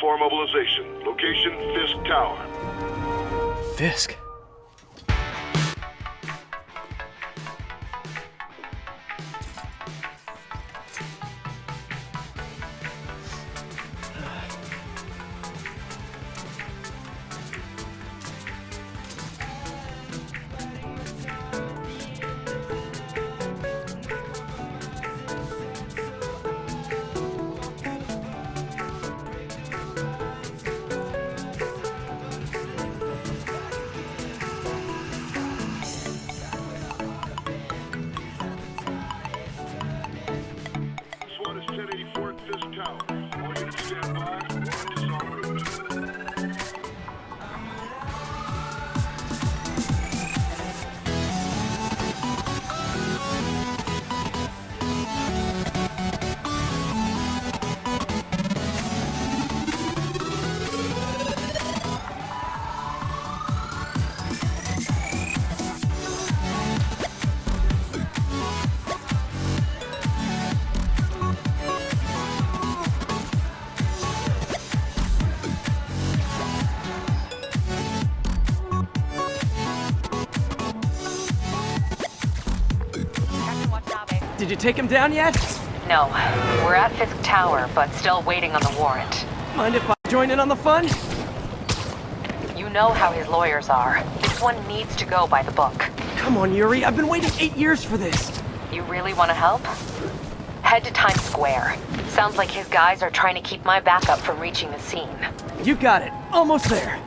4 mobilization. Location, Fisk Tower. Fisk. Take him down yet? No, we're at Fisk Tower, but still waiting on the warrant. Mind if I join in on the fun? You know how his lawyers are. This one needs to go by the book. Come on, Yuri. I've been waiting eight years for this. You really want to help? Head to Times Square. Sounds like his guys are trying to keep my backup from reaching the scene. You got it. Almost there.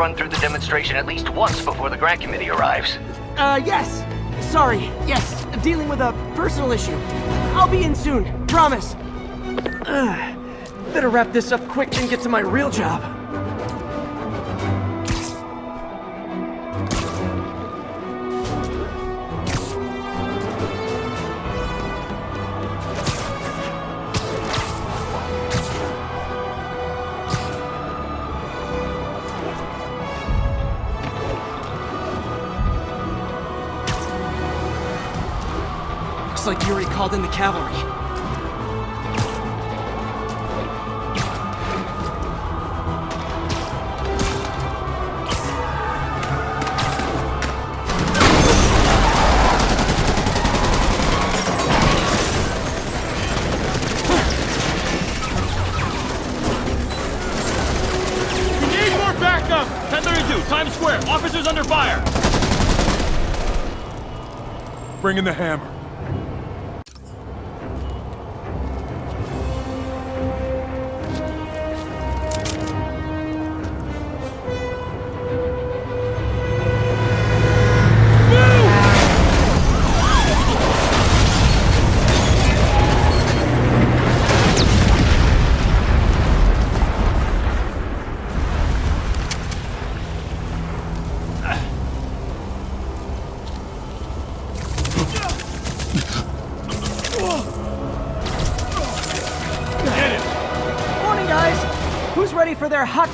Run through the demonstration at least once before the grant committee arrives. Uh, yes. Sorry. Yes. Dealing with a personal issue. I'll be in soon. Promise. Ugh. Better wrap this up quick and get to my real job. Like Yuri called in the cavalry. We need more backup! 1032, Times Square. Officers under fire. Bring in the hammer.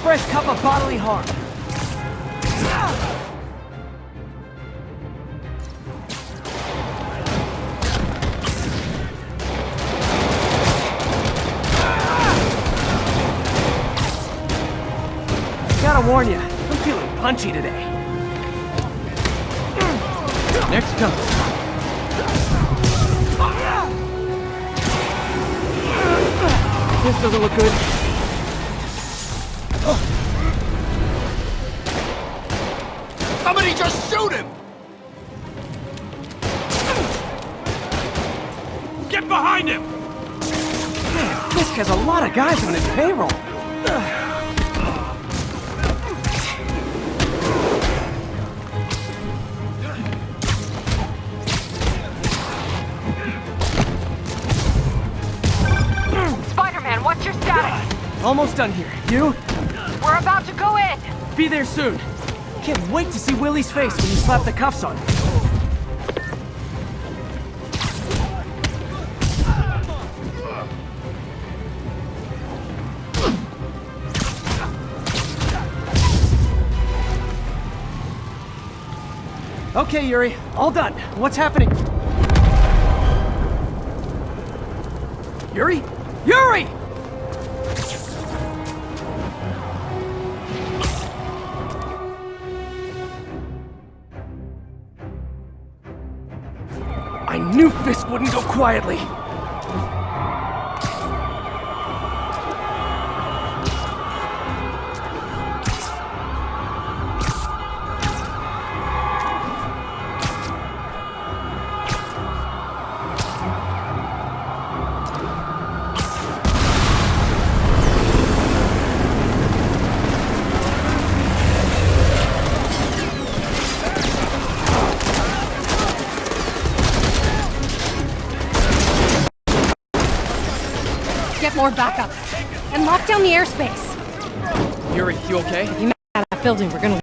Fresh cup of bodily harm? Gotta warn you, I'm feeling punchy today. Next comes. This doesn't look good. Somebody just shoot him! Get behind him! Fisk has a lot of guys on his payroll. Spider-Man, what's your status? Almost done here. You? We're about to go in! Be there soon. Can't wait to see Willie's face when you slap the cuffs on. him. Okay, Yuri. All done. What's happening? Yuri? Yuri! Quietly. Down the airspace. Yuri, you okay? You at that building, we're gonna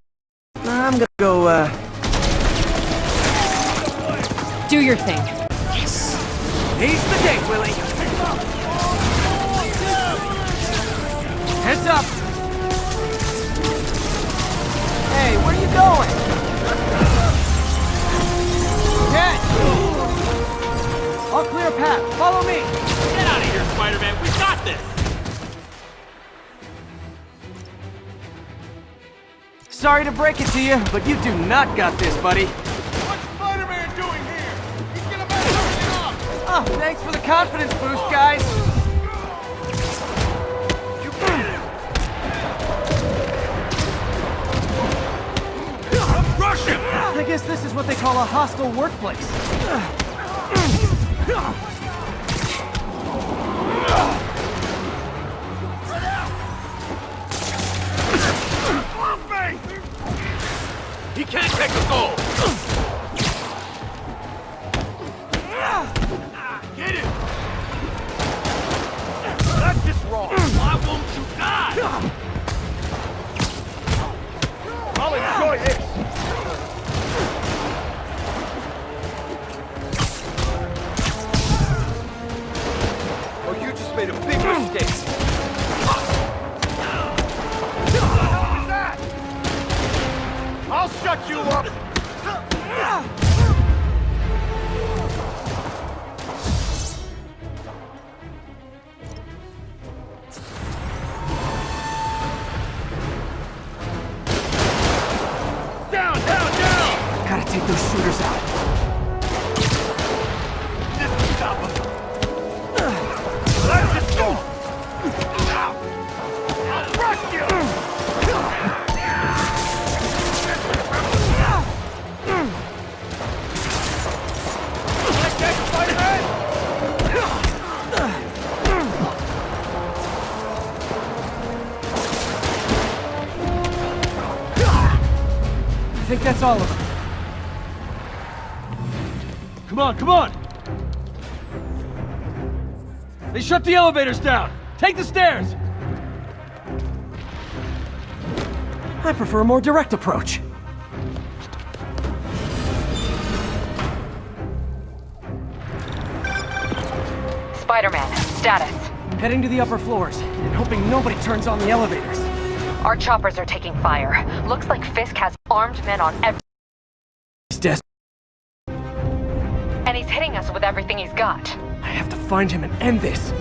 Sorry to break it to you, but you do not got this, buddy. What's Spider-Man doing here? He's gonna mess everything up! Oh, ah, thanks for the confidence boost, guys. Rush him! I guess this is what they call a hostile workplace. He can't take the goal! That's all of them. Come on, come on. They shut the elevators down. Take the stairs. I prefer a more direct approach. Spider-Man, status. Heading to the upper floors, and hoping nobody turns on the elevators. Our choppers are taking fire. Looks like Fisk has armed men on every... He's des- And he's hitting us with everything he's got. I have to find him and end this.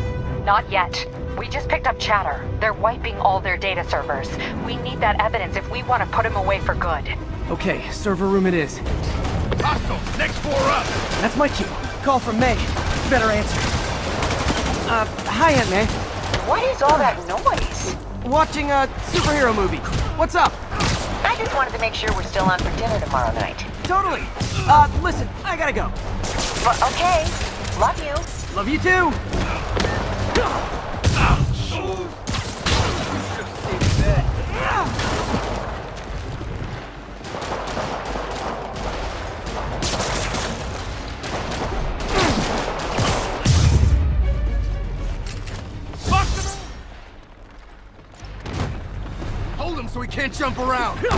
Not yet. We just picked up chatter. They're wiping all their data servers. We need that evidence if we want to put him away for good. Okay, server room it is. Hostile, next floor up! That's my cue. Call from May. Better answer. Uh, hi, Aunt May. What is all that noise? Watching a superhero movie. What's up? I just wanted to make sure we're still on for dinner tomorrow night. Totally. Uh, listen, I gotta go. But okay. Love you. Love you too. Him so he can't jump around.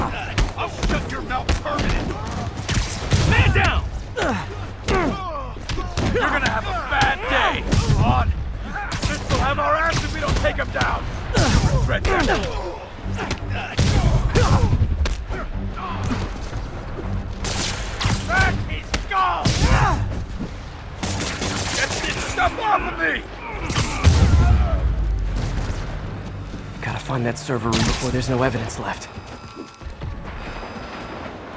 I'll shut your mouth permanent. Man down! You're gonna have a bad day. On. This will have our ass if we don't take him down. Regret that. Back his skull! Get this stuff off of me! Find that server room before there's no evidence left.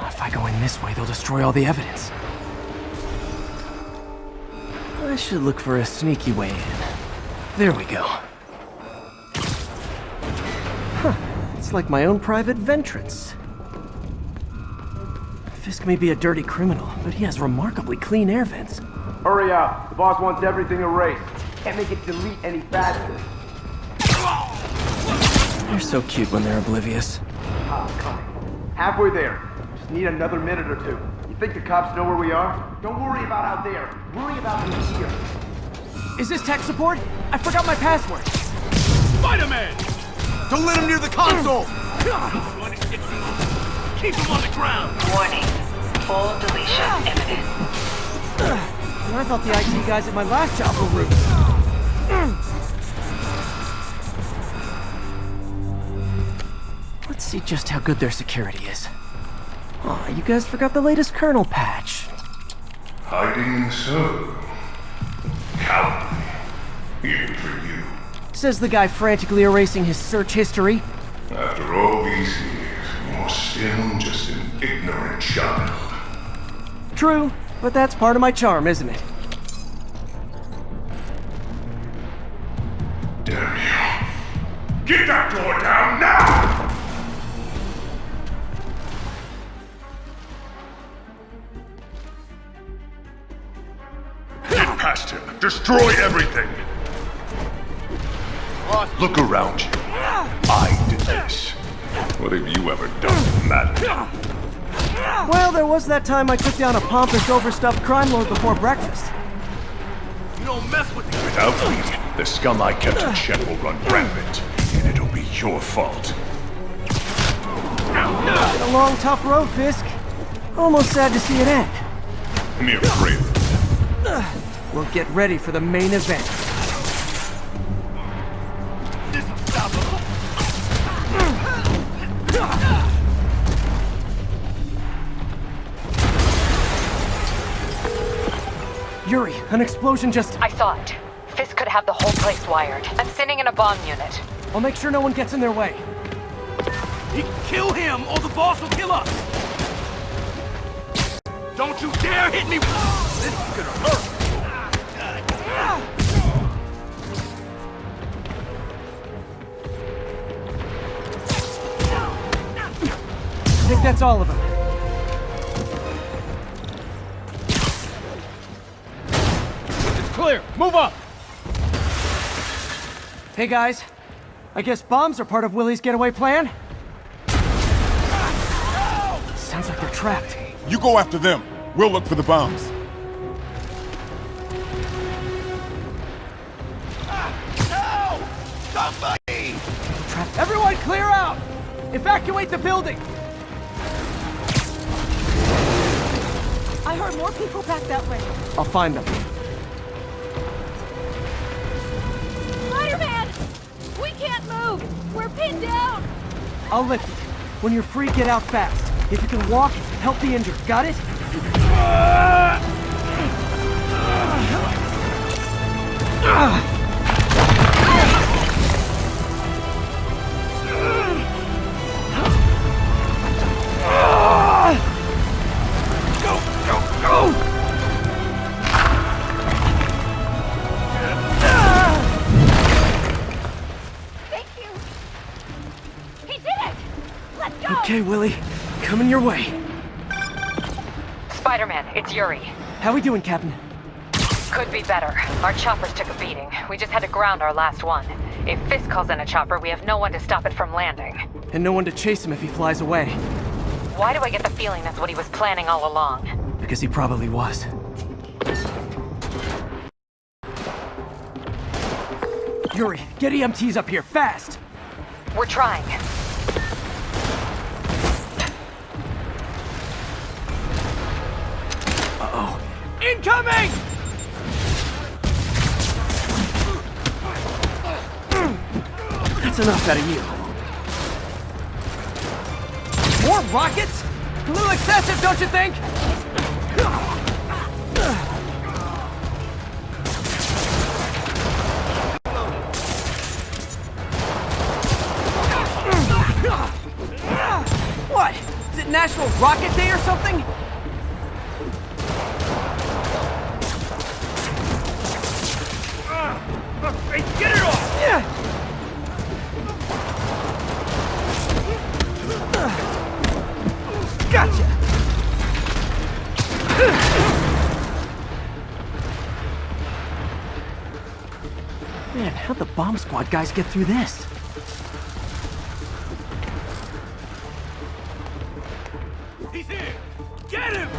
If I go in this way, they'll destroy all the evidence. I should look for a sneaky way in. There we go. Huh. It's like my own private ventrance. Fisk may be a dirty criminal, but he has remarkably clean air vents. Hurry up. The boss wants everything erased. Can't make it delete any faster. They're so cute when they're oblivious. Ah, coming. Halfway there. Just need another minute or two. You think the cops know where we are? Don't worry about out there. Worry about in here. Is this tech support? I forgot my password. Spider-Man! Don't let him near the console. Keep him on the ground! Warning. Full deletion imminent. I thought the IT guys at my last job were rude. See just how good their security is. Aw, you guys forgot the latest kernel patch. Hiding so. Cowardly. Even for you. Says the guy frantically erasing his search history. After all these years, you're still just an ignorant child. True, but that's part of my charm, isn't it? Destroy everything. Look around you. I did this. What have you ever done that mattered? Well, there was that time I took down a pompous, overstuffed crime lord before breakfast. You don't mess with these Without me, the scum I kept in check will run rampant, and it'll be your fault. Been a long, tough road, Fisk. Almost sad to see it end. Mere afraid. We'll get ready for the main event. This'll stop him. Yuri, an explosion just... I saw it. Fisk could have the whole place wired. I'm sending in a bomb unit. I'll make sure no one gets in their way. You kill him, or the boss will kill us! Don't you dare hit me! This is gonna hurt! That's all of them. It's clear! Move up! Hey guys, I guess bombs are part of Willie's getaway plan? Sounds like they're trapped. You go after them. We'll look for the bombs. Trapped. Everyone clear out! Evacuate the building! I heard more people back that way. I'll find them. Spider-Man! We can't move! We're pinned down! I'll lift it. When you're free, get out fast. If you can walk, help the injured. Got it? Go, Okay, Willie. Coming your way. Spider-Man, it's Yuri. How are we doing, Captain? Could be better. Our choppers took a beating. We just had to ground our last one. If Fisk calls in a chopper, we have no one to stop it from landing. And no one to chase him if he flies away. Why do I get the feeling that's what he was planning all along? Because he probably was. Yuri, get EMTs up here, fast! We're trying. Incoming! That's enough out of you. More rockets? A little excessive, don't you think? What? Is it National Rocket Day or something? Man, how'd the bomb squad guys get through this? He's here! Get him!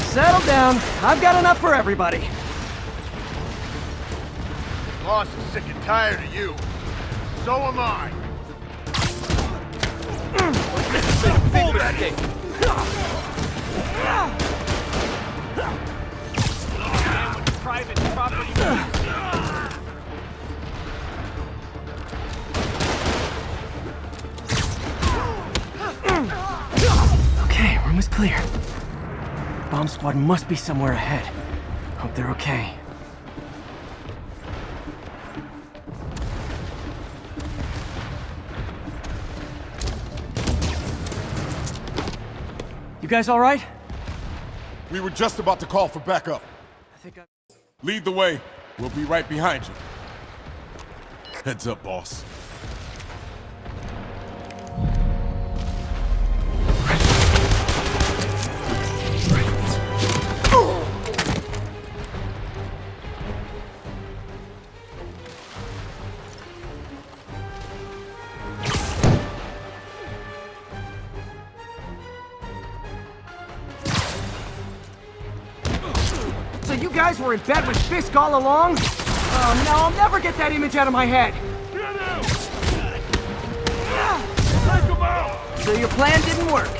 Settle down. I've got enough for everybody. Boss is sick and tired of you. So am I. Pull that thing! Private property. Clear. Bomb squad must be somewhere ahead. Hope they're okay. You guys all right? We were just about to call for backup. I think I... Lead the way. We'll be right behind you. Heads up, boss. Were in bed with Fisk all along? Oh no, I'll never get that image out of my head. So your plan didn't work.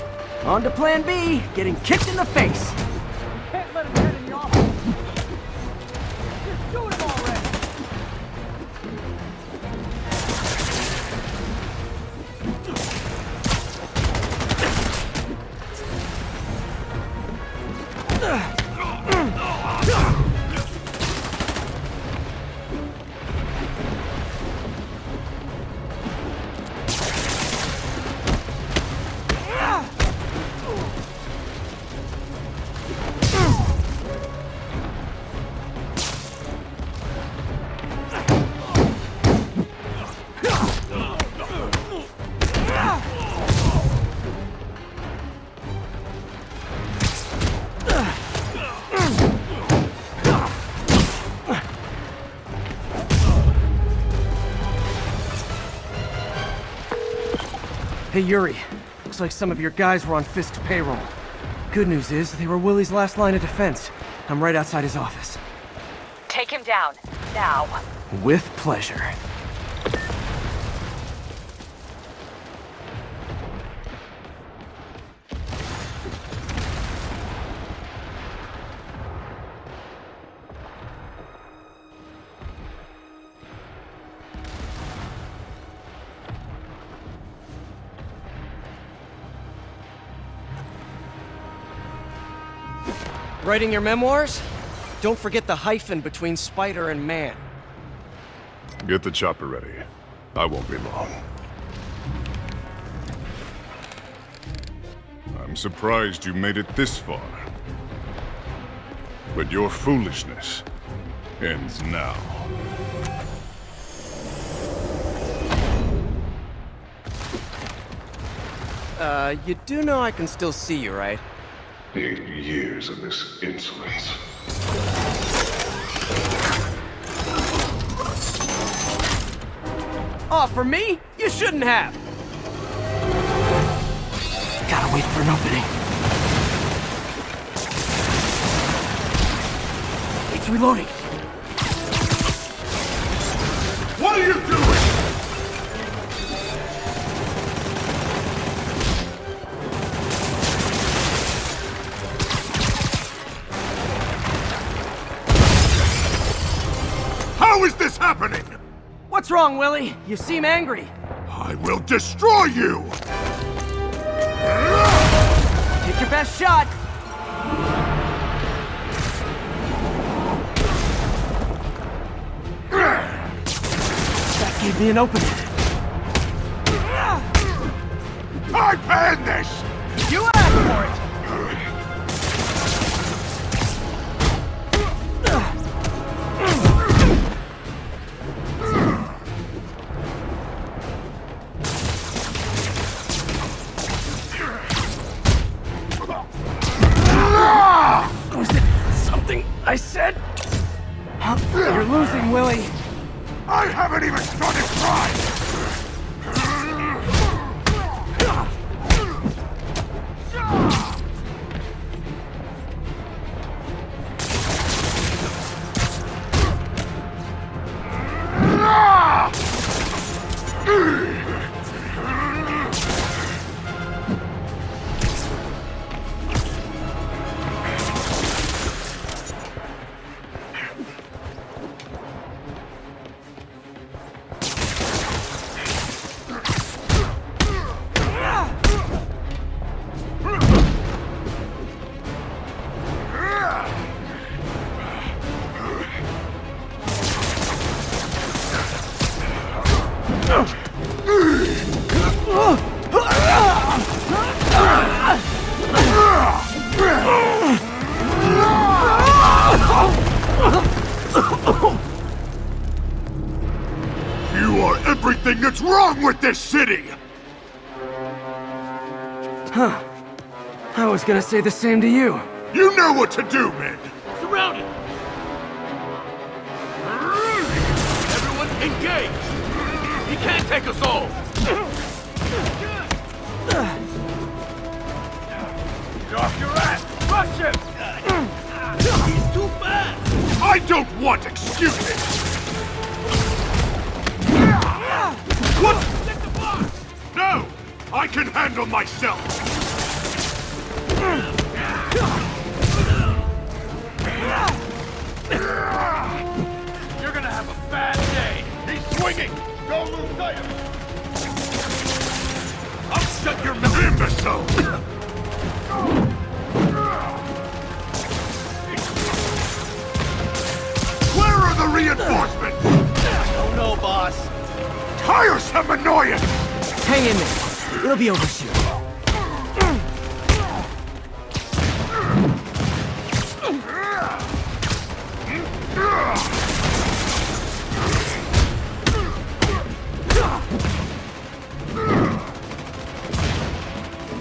On to plan B, getting kicked in the face. Hey Yuri, looks like some of your guys were on Fisk's payroll. Good news is, they were Willie's last line of defense. I'm right outside his office. Take him down. Now. With pleasure. Writing your memoirs? Don't forget the hyphen between spider and man. Get the chopper ready. I won't be long. I'm surprised you made it this far. But your foolishness ends now. Uh, you do know I can still see you, right? Eight years of this insolence. Oh, for me? You shouldn't have! Gotta wait for an opening. It's reloading. What's wrong, Willie? You seem angry. I will destroy you! Take your best shot. That gave me an opening. I planned this! Everything that's wrong with this city! Huh. I was gonna say the same to you. You know what to do, men! Surrounded! Everyone engage! He can't take us all! Get off your ass! Rush him! He's too fast! I don't want excuses! What? No! I can handle myself! You're gonna have a bad day! He's swinging! Don't lose sight of it! I'll shut your mouth! Imbecile! Tiresome annoyance! Hang in there. It'll be over soon.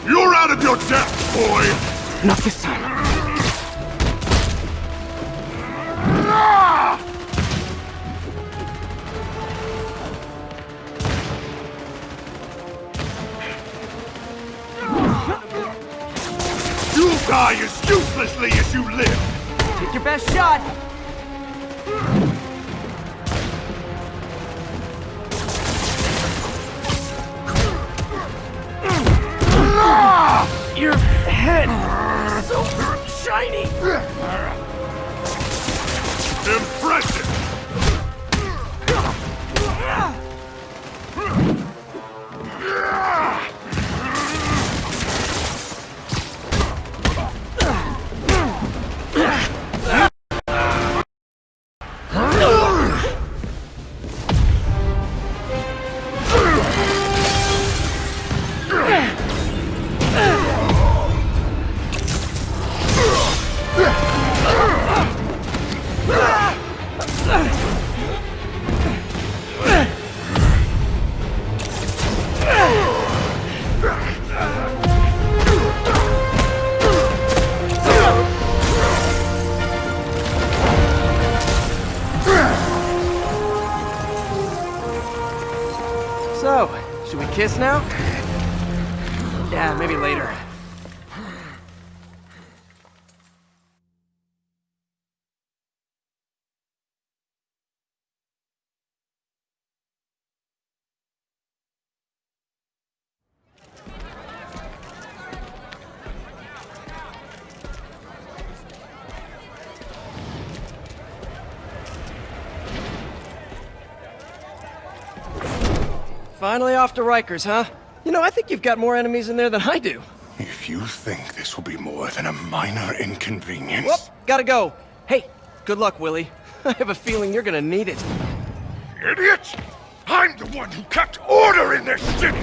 You're out of your depth, boy! Not this time. Live! Take your best shot. Your head, so shiny. Maybe later. Finally off to Rikers, huh? You know, I think you've got more enemies in there than I do. If you think this will be more than a minor inconvenience... Whoop, gotta go. Hey, good luck, Willie. I have a feeling you're gonna need it. Idiot! I'm the one who kept order in this city!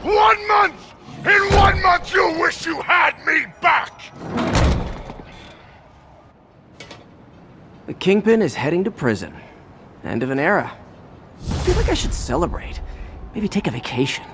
One month! In one month you'll wish you had me back! The Kingpin is heading to prison. End of an era. I feel like I should celebrate. Maybe take a vacation.